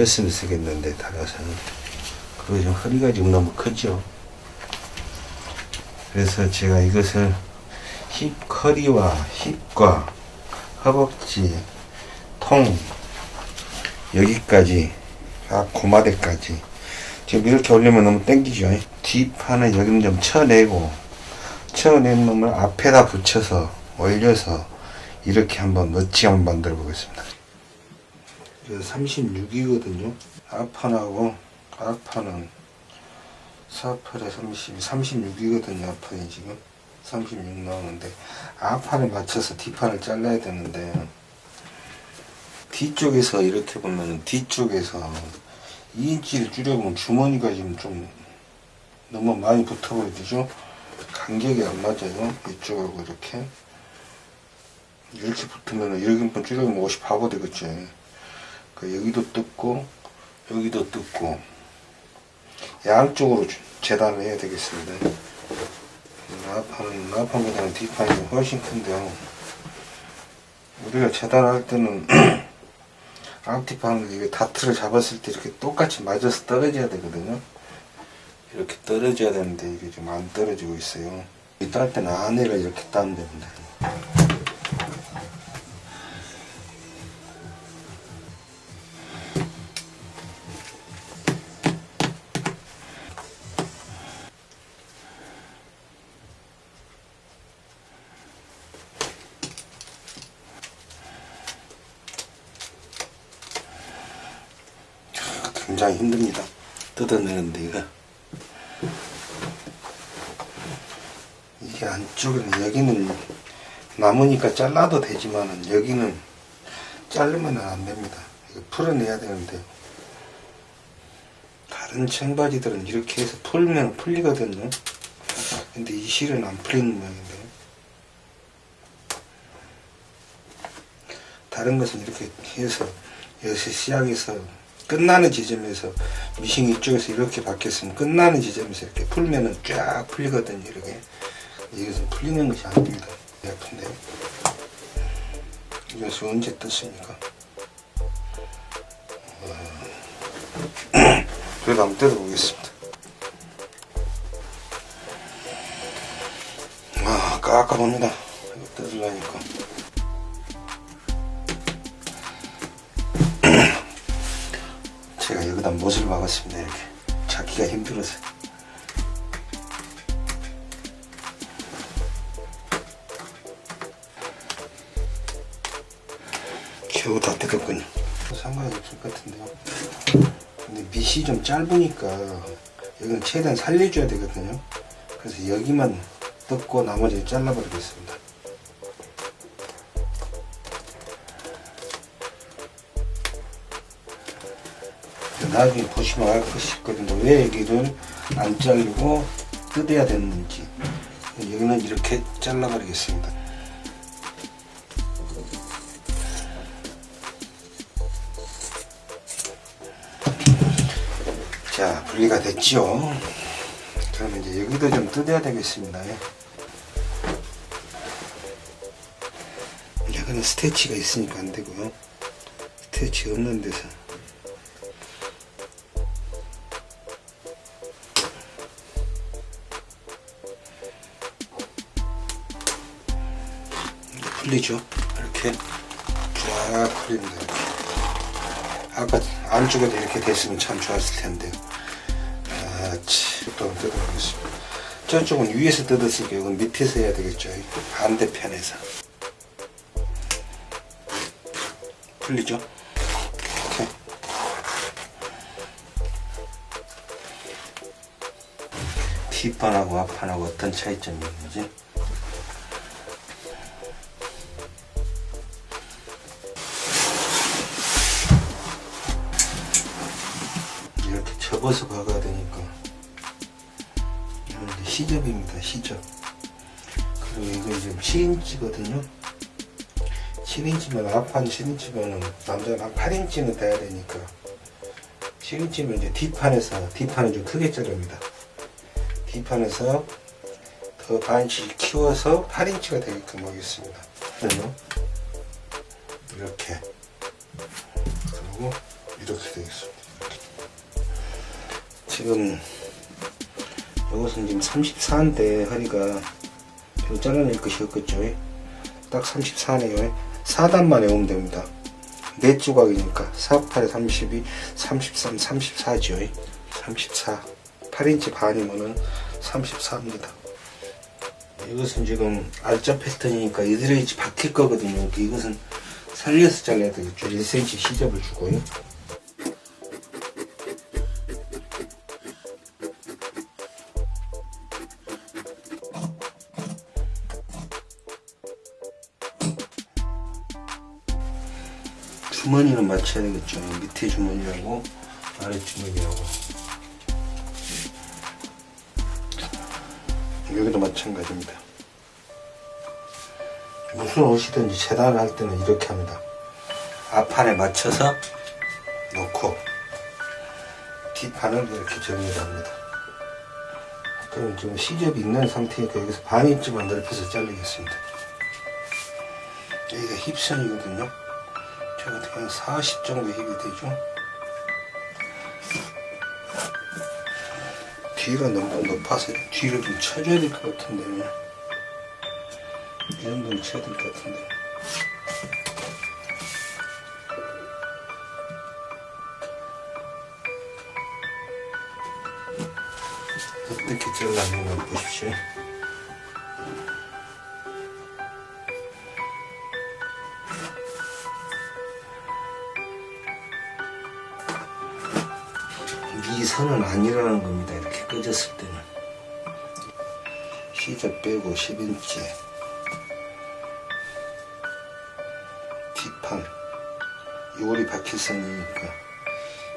올렸으면 쓰겠는데 달아서 그리고 좀 허리가 지금 너무 크죠. 그래서 제가 이것을 힙 커리와 힙과 허벅지 통 여기까지 아 고마대까지. 지금 이렇게 올리면 너무 땡기죠. 뒷판은 여기는 좀 쳐내고 쳐낸 놈을 앞에다 붙여서 올려서 이렇게 한번 멋지게 한번 만들어 보겠습니다 36이거든요. 앞판하고 앞판은 4팔에 30, 36이거든요 앞판이 지금. 36 나오는데 앞판에 맞춰서 뒷판을 잘라야 되는데 뒤쪽에서 이렇게 보면 뒤쪽에서 2인치를 줄여보면 주머니가 지금 좀 너무 많이 붙어버리죠? 간격이 안 맞아요. 이쪽하고 이렇게. 이렇게 붙으면 여기 한번 줄여보면 옷이 바보 되겠죠 그 여기도 뜯고 여기도 뜯고 양쪽으로 재단을 해야 되겠습니다. 나판은 나판보다는 뒷판이 훨씬 큰데요. 우리가 재단할 때는 앞뒤판을 이게 다트를 잡았을 때 이렇게 똑같이 맞아서 떨어져야 되거든요. 이렇게 떨어져야 되는데 이게 좀 안 떨어지고 있어요. 이딸 때는 안에를 이렇게 따면 됩니다 굉장히 힘듭니다. 뜯어내는데 이거 이게 안쪽에는 여기는 남으니까 잘라도 되지만은 여기는 자르면 안 됩니다. 풀어내야 되는데요. 다른 청바지들은 이렇게 해서 풀면 풀리거든요. 근데 이 실은 안 풀리는 모양인데요. 다른 것은 이렇게 해서 여기서 시작해서 끝나는 지점에서 미싱 이쪽에서 이렇게 바뀌었으면 끝나는 지점에서 이렇게 풀면은 쫙 풀리거든요 이렇게. 이것은 풀리는 것이 아닙니다 아픈데. 이것을 언제 떴습니까? 그래도 한번 뜯어보겠습니다. 아 깝깝합니다. 뜯으려니까 여기다 못을 박았습니다 이렇게. 찾기가 힘들어서. 겨우 다 뜯었군요. 상관이 없을 것 같은데요. 근데 밑이 좀 짧으니까 여기는 최대한 살려줘야 되거든요. 그래서 여기만 뜯고 나머지를 잘라버리겠습니다 나중에 보시면 알 것이 있거든요. 왜 여기를 안 자르고 뜯어야 되는지. 여기는 이렇게 잘라버리겠습니다. 자, 분리가 됐죠. 그러면 이제 여기도 좀 뜯어야 되겠습니다. 여기는 스테치가 있으니까 안 되고요. 스테치 없는 데서 풀리죠? 이렇게 쫙 풀립니다. 이렇게. 아까 안쪽에도 이렇게 됐으면 참 좋았을 텐데요 아치 또 뜯어보겠습니다. 저쪽은 위에서 뜯었으니까 이건 밑에서 해야 되겠죠. 반대편에서. 풀리죠? 이렇게 뒷판하고 앞판하고 어떤 차이점이 있는지 접어서 박아야 되니까. 이건 이제 시접입니다 시접. 그리고 이거 지금 7인치거든요. 7인치면 앞판 7인치면 남자는 한 8인치는 돼야 되니까. 7인치면 이제 뒷판에서 뒷판은 좀 크게 자릅니다. 뒷판에서 더 반인치 키워서 8인치가 되게끔 하겠습니다. 그리고 이렇게. 그리고 이렇게 되겠습니다. 지금 이것은 지금 34인데 허리가 좀 잘라낼 것이었겠죠. 딱 34네요. 4단만 외우면 됩니다. 4조각이니까 48에 32, 33, 34죠. 34. 8인치 반이면은 34입니다. 이것은 지금 알짜 패턴이니까 이드레이지 박힐 거거든요. 이것은 살려서 잘라야 되겠죠. 1cm 시접을 주고요. 주머니는 맞춰야 되겠죠. 밑에 주머니하고 아래 주머니하고 여기도 마찬가지입니다. 무슨 옷이든지 재단을 할 때는 이렇게 합니다. 앞판에 맞춰서 놓고 뒷판을 이렇게 정리를 합니다. 그럼 지금 시접이 있는 상태니까 여기서 반 인치만 넓혀서 자르겠습니다. 여기가 힙선이거든요. 저 같은 경우는 40 정도 힙이 되죠. 뒤가 너무 높아서 뒤를 좀 쳐줘야 될 것 같은데. 이 정도는 쳐야 될 것 같은데. 어떻게 잘랐는가 보십시오 선은 아니라는 겁니다. 이렇게 꺼졌을 때는. 시접 빼고 10인치. 뒷판. 요리 박힐 선이니까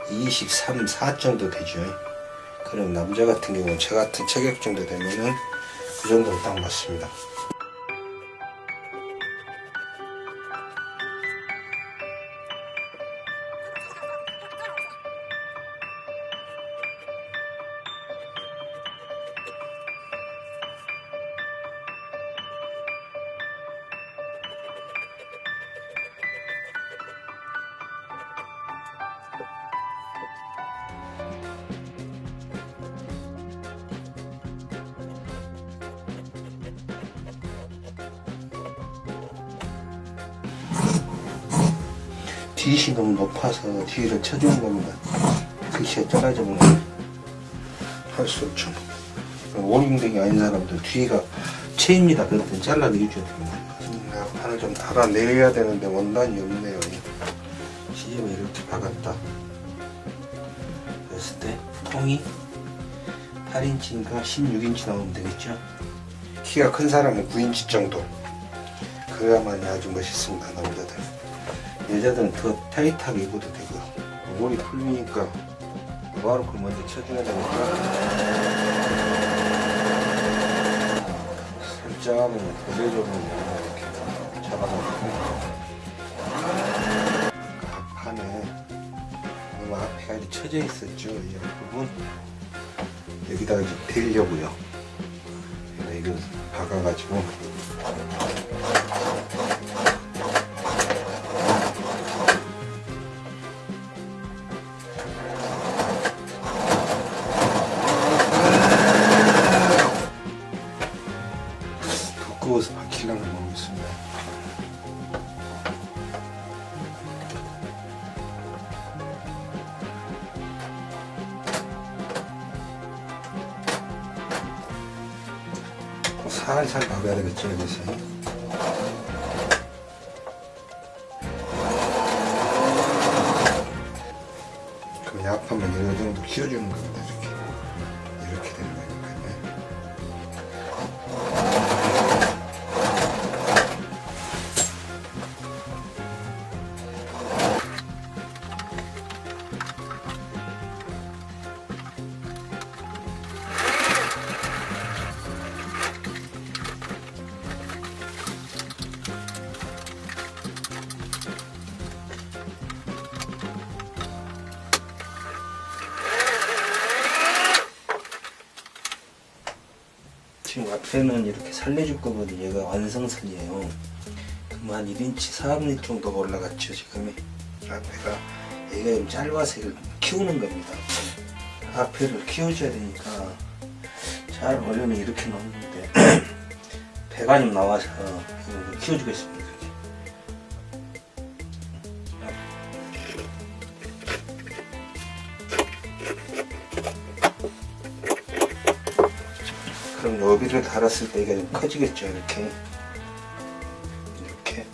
23, 4 정도 되죠. 그럼 남자 같은 경우는 저 같은 체격 정도 되면은 그 정도는 딱 맞습니다. 뒤이 너무 높아서 뒤를 쳐주는 겁니다. 글씨가 작아지면 할 수 없죠. 오링댕이 아닌 사람들 뒤가 채입니다. 그럴 땐 잘라내줘야 됩니다. 판을 좀 달아내려야 되는데 원단이 없네요. 시접을 이렇게 박았다. 그랬을 때 통이 8인치인가 16인치 나오면 되겠죠. 키가 큰 사람은 9인치 정도. 그래야만이 아주 멋있습니다. 남자들. 여자들은 더 타이트하게 입어도 되고요. 머리 풀리니까 바로 그 먼저 쳐줘야 되니까 살짝 고대적으로 이렇게 잡아놓고 앞판에 너무 앞에 아주 쳐져 있었죠. 이 부분 여기다가 이제 대려고요. 이거 박아가지고 살살 박아야 되겠죠, 여기서. 그럼 약하면 이 정도 키워주는 겁니다. 이렇게 지금 앞에는 이렇게 살려줄 거거든요. 얘가 완성선이에요. 그럼 한 1인치, 4분의 정도가 올라갔죠, 지금이. 앞에가 얘가 좀 짧아서 이걸 키우는 겁니다. 앞에를 키워줘야 되니까 잘 원래는 이렇게 놓는데 배가 좀 나와서 키워주겠습니다. 여기를 달았을 때 이게 좀 커지겠죠 이렇게 이렇게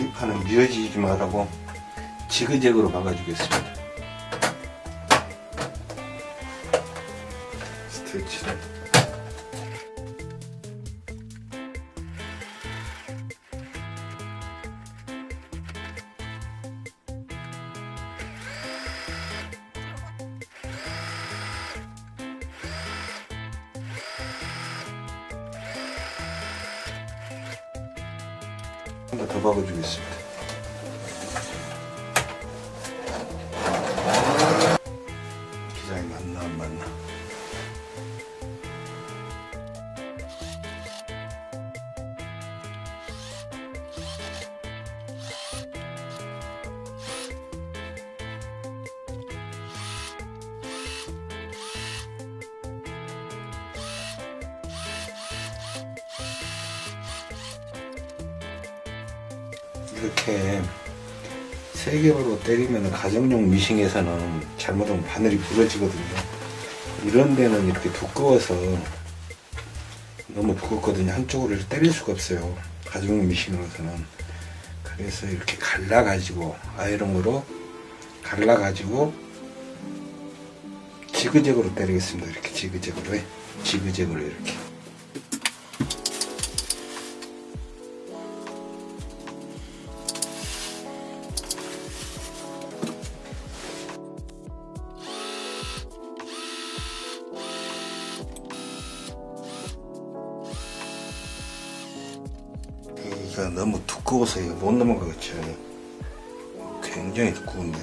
이 판은 미어지지 말라고 지그재그로 박아주겠습니다. 한번더 박아주겠습니다. 이렇게 세 겹으로 때리면 가정용 미싱에서는 잘못하면 바늘이 부러지거든요. 이런 데는 이렇게 두꺼워서 너무 두껍거든요. 한쪽으로 때릴 수가 없어요. 가정용 미싱으로서는. 그래서 이렇게 갈라 가지고 아이롱으로 갈라 가지고 지그재그로 때리겠습니다. 이렇게 지그재그로 지그재그로 이렇게. 이가 너무 두꺼워서 이거 못 넘어가겠죠. 굉장히 두꺼운데.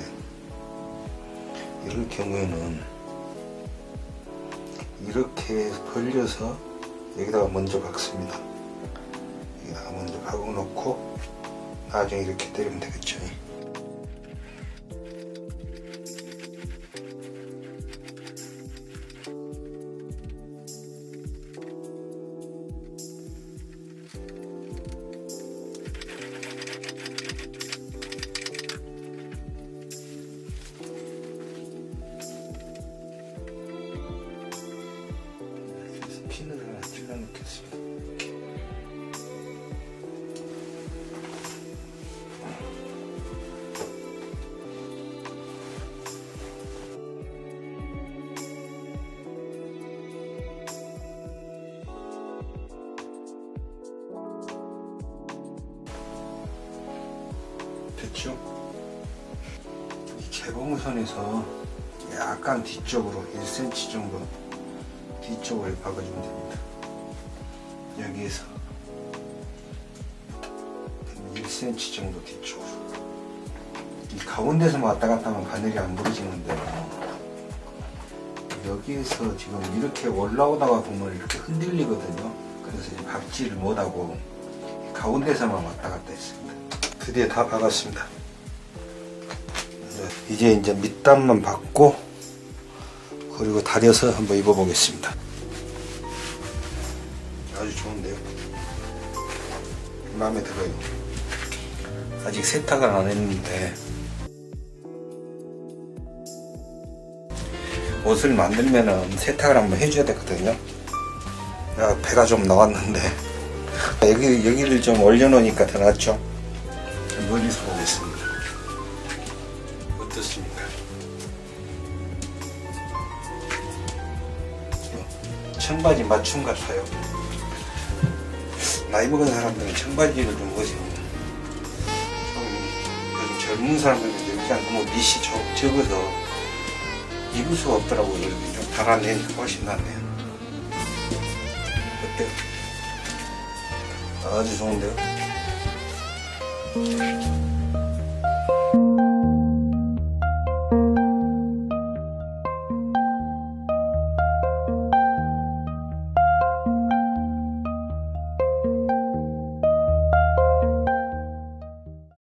이럴 경우에는 이렇게 벌려서 여기다가 먼저 박습니다. 여기다가 먼저 박아 놓고 나중에 이렇게 때리면 되겠죠. 개봉선에서 약간 뒤쪽으로 1cm 정도 뒤쪽을 박아주면 됩니다. 여기에서 1cm 정도 뒤쪽으로. 이 가운데서만 왔다 갔다 하면 바늘이 안 부러지는데 여기에서 지금 이렇게 올라오다가 보면 이렇게 흔들리거든요. 그래서 박지를 못하고 가운데서만 왔다 갔다 했습니다. 드디어 다 박았습니다. 이제 이제 밑단만 박고 그리고 다려서 한번 입어 보겠습니다. 아주 좋은데요. 마음에 들어요. 아직 세탁을 안 했는데 옷을 만들면은 세탁을 한번 해줘야 되거든요. 야, 배가 좀 나왔는데 여기 여기를 좀 올려놓으니까 더 낫죠. 멀리서 보겠습니다. 청바지 맞춤 같아요. 나이 먹은 사람들은 청바지를 좀 입으시면 좀 요즘 젊은 사람들은 그냥 너무 밑이 적, 적어서 입을 수가 없더라고요. 좀 달아내니까 훨씬 낫네요. 어때요? 아주 좋은데요? 네.